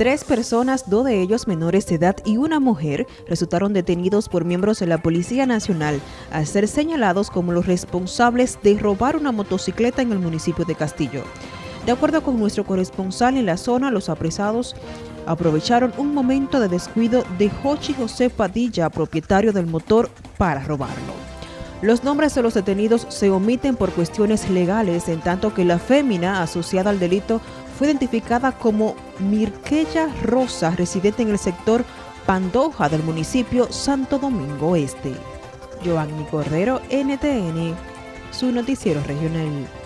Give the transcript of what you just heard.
Tres personas, dos de ellos menores de edad y una mujer, resultaron detenidos por miembros de la Policía Nacional al ser señalados como los responsables de robar una motocicleta en el municipio de Castillo. De acuerdo con nuestro corresponsal en la zona, los apresados aprovecharon un momento de descuido de Jochi José Padilla, propietario del motor, para robarlo. Los nombres de los detenidos se omiten por cuestiones legales, en tanto que la fémina asociada al delito fue identificada como Mirquella Rosa, residente en el sector Pandoja del municipio Santo Domingo Este. Giovanni Cordero, NTN, su noticiero regional.